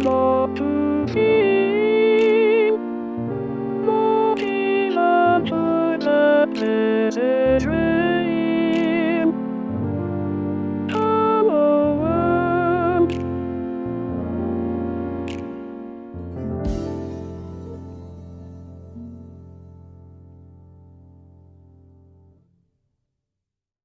love to see.